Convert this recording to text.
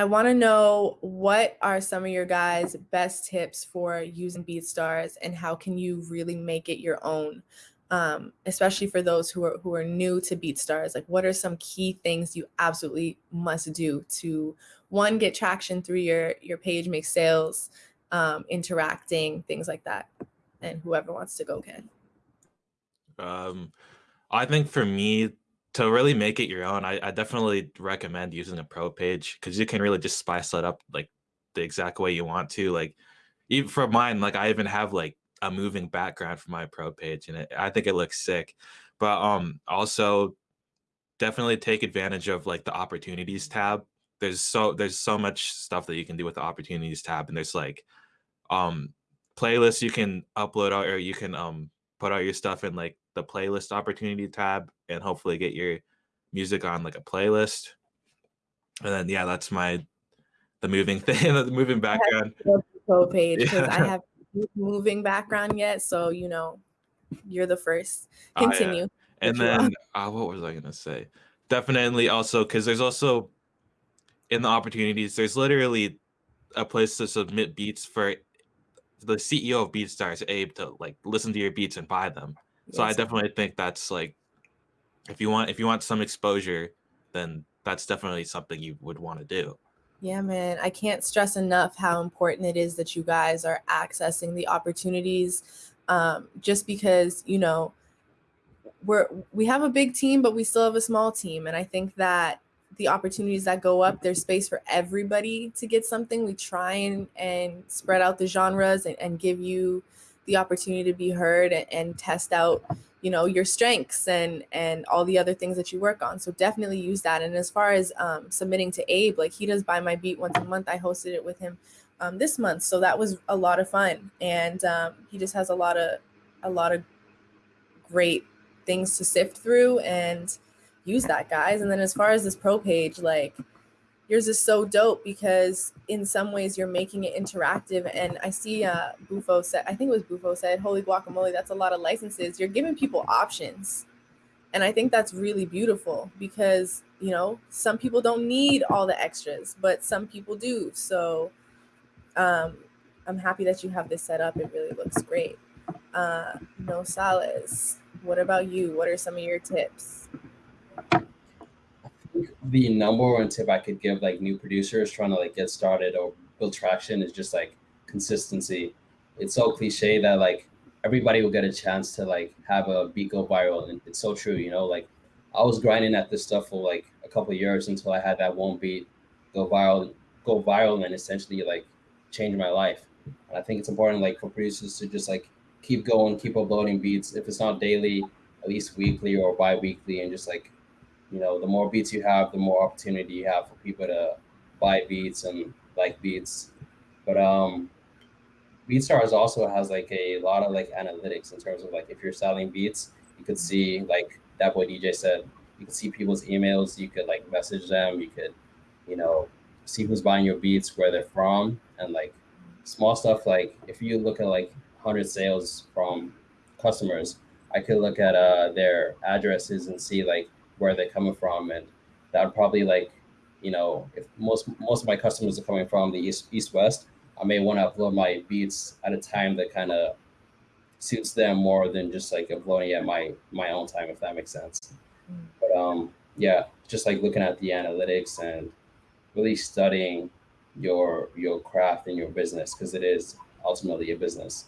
I want to know what are some of your guys' best tips for using BeatStars and how can you really make it your own? Um, especially for those who are who are new to BeatStars, like what are some key things you absolutely must do to one get traction through your your page, make sales, um, interacting, things like that. And whoever wants to go can. Um, I think for me, to really make it your own, I, I definitely recommend using a pro page because you can really just spice it up like the exact way you want to. Like even for mine, like I even have like a moving background for my pro page and it, I think it looks sick. But um also definitely take advantage of like the opportunities tab. There's so there's so much stuff that you can do with the opportunities tab and there's like um playlists you can upload out or you can um put out your stuff in like the playlist opportunity tab and hopefully get your music on like a playlist. And then yeah, that's my the moving thing, the moving background. Page because yeah. I have moving background yet, so you know, you're the first. Continue. Oh, yeah. And then uh, what was I gonna say? Definitely also because there's also in the opportunities, there's literally a place to submit beats for the CEO of BeatStars, Abe, to like listen to your beats and buy them. So. I definitely think that's like if you want if you want some exposure, then that's definitely something you would want to do. Yeah, man. I can't stress enough how important it is that you guys are accessing the opportunities. Um, just because, you know, we're we have a big team, but we still have a small team. And I think that the opportunities that go up, there's space for everybody to get something. We try and, and spread out the genres and, and give you the opportunity to be heard and, and test out you know your strengths and and all the other things that you work on. So definitely use that. And as far as um, submitting to abe like he does buy my beat once a month. I hosted it with him um, this month. So that was a lot of fun. And um, he just has a lot of a lot of great things to sift through and use that guys. And then as far as this pro page like yours is so dope because in some ways you're making it interactive. And I see uh, Bufo said, I think it was Bufo said, holy guacamole, that's a lot of licenses. You're giving people options. And I think that's really beautiful because, you know, some people don't need all the extras, but some people do. So um, I'm happy that you have this set up. It really looks great. Uh, no Sales, what about you? What are some of your tips? The number one tip I could give like new producers trying to like get started or build traction is just like consistency. It's so cliche that like everybody will get a chance to like have a beat go viral, and it's so true. You know, like I was grinding at this stuff for like a couple years until I had that one beat go viral, go viral, and essentially like change my life. And I think it's important like for producers to just like keep going, keep uploading beats. If it's not daily, at least weekly or bi-weekly, and just like you know, the more beats you have, the more opportunity you have for people to buy beats and like beats. But um, BeatStars also has like a lot of like analytics in terms of like if you're selling beats, you could see like that boy DJ said, you could see people's emails, you could like message them, you could, you know, see who's buying your beats, where they're from, and like small stuff like if you look at like 100 sales from customers, I could look at uh, their addresses and see like where they're coming from, and that would probably like, you know, if most most of my customers are coming from the east east west, I may want to upload my beats at a time that kind of suits them more than just like uploading at my my own time, if that makes sense. Mm. But um, yeah, just like looking at the analytics and really studying your your craft and your business because it is ultimately a business.